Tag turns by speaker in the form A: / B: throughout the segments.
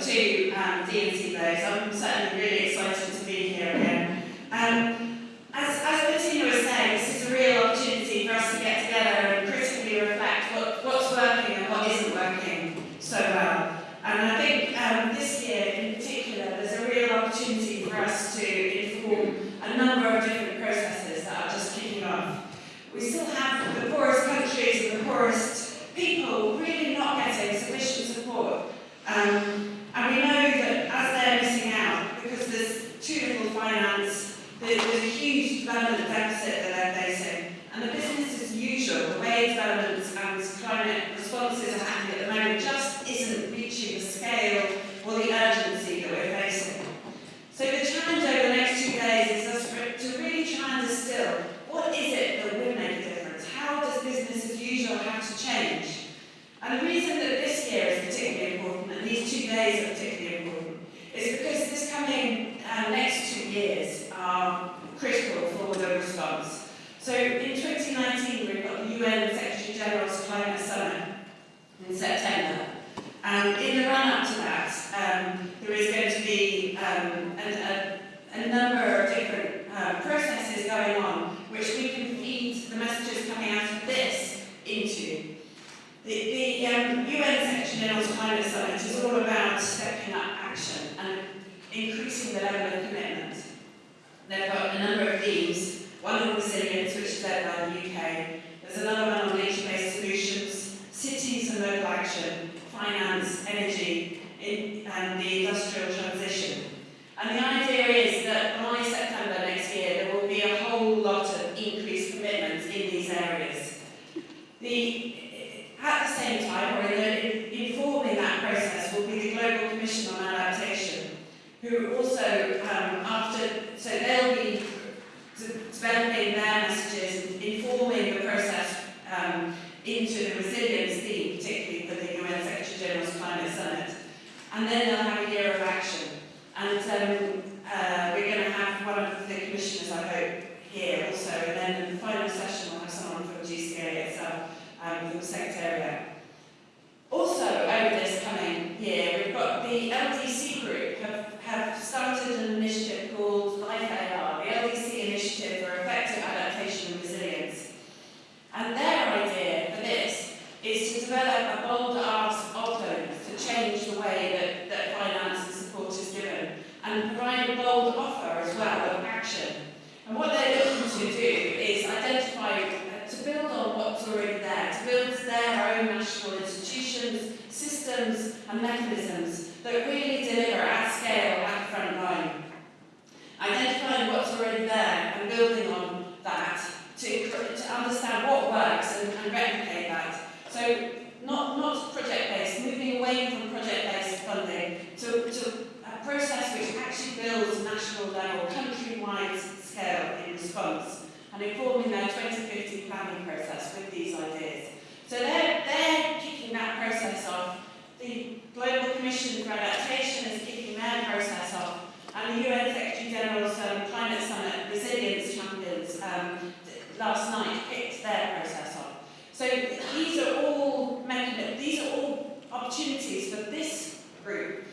A: to um, DNC. I'm certainly really excited to be here again. Um, as, as Bettina was saying, this is a real opportunity for us to get together and critically reflect what, what's working and what isn't working so well. And I think um, this year in particular, there's a real opportunity for us to inform a number of different processes that are just kicking off. We still have the poorest countries and the poorest people really not getting sufficient support. Um, 10 para UN Secretary General's Climate Summit in September. And in the run-up to that, um, there is going to be um, a, a, a number of different uh, processes going on which we can feed the messages coming out of this into. The, the um, UN Secretary General's Climate Summit is all about stepping up action and increasing the level of commitment. They've got a number of themes, one on resilience, which is led by the UK, there's another one on nature-based solutions, cities and local action, finance, energy, in, and the industrial transition. And the idea is that by September next year, there will be a whole lot of increased commitments in these areas. The, at the same time, or in, informing that process, will be the Global Commission on Adaptation, who also, um, after, so they'll be developing their messages and informing the process um, into the resilience theme, particularly for the UN Secretary General's Climate Summit. And then they'll have a year of action. And um, uh, we're going to have one of the commissioners, I hope, here also. And then in the final session, we'll have someone from GCA itself, um, from the Secretariat. Also, over this coming year, we've got the LDC group have, have started an initiative called Life AR, the LDC Initiative for Effective Adaptation and Resilience. And their idea for this is to develop a bold ask of donors to change the way that, that finance and support is given and provide a bold offer as well of action. And what they're looking to do is identify, uh, to build there, to build their own national institutions, systems and mechanisms that really deliver at scale at the front line. Identifying what's already there and building on that to, to understand what works and, and replicate that. So not, not project-based, moving away from project-based funding to, to a process which actually builds national level, country-wide scale in response and informing their 2050 planning process with these ideas. So they're, they're kicking that process off. The Global Commission for Adaptation is kicking their process off. And the UN Secretary General's um, Climate Summit Resilience Champions um, last night kicked their process off. So these are all these are all opportunities for this group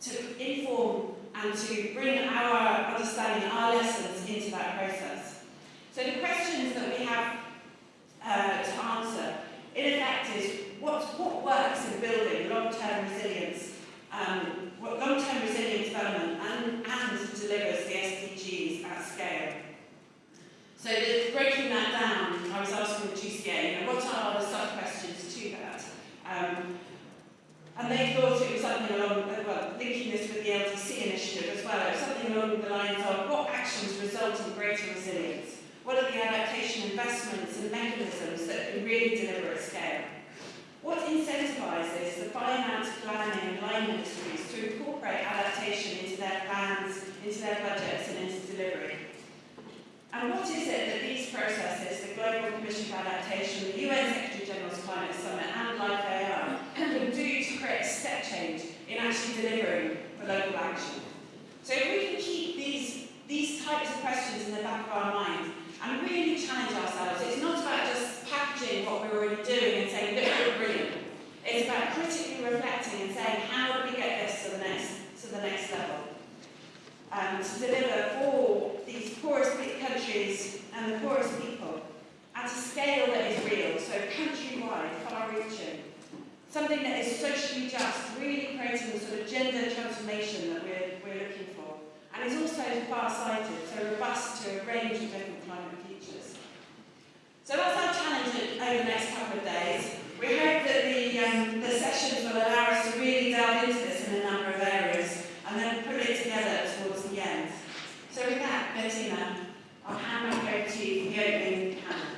A: to inform and to bring our understanding, our lessons into that process. So the questions that we have uh, to answer, in effect, is what, what works in building long-term resilience, um, long-term resilient development and, and delivers the SDGs at scale. So breaking that down, I was asking the GCA, you know, what are the sub-questions to that? Um, and they thought it was something along, well, linking this with the LDC initiative as well, it was something along the lines of what actions result in greater resilience? What are the adaptation investments and mechanisms that can really deliver at scale? What incentivises the finance, planning and line ministries to incorporate adaptation into their plans, into their budgets and into delivery? And what is it that these processes, the Global Commission for Adaptation, the UN Secretary General's Climate Summit and Life AR, can do to create a step change in actually delivering for local action? So if we can keep these, these types of questions in the back of our mind and really challenge ourselves, it's not about just packaging what we're already doing and saying, look, we're brilliant. It's about critically reflecting and saying, how do we get this to the next to deliver for these poorest countries and the poorest people at a scale that is real, so countrywide, far-reaching. Something that is socially just, really creating the sort of gender transformation that we're, we're looking for. And is also far-sighted, so robust to a range of different climate futures. So that's our challenge over the next Bertina, I'll hand back over to you for the opening panel.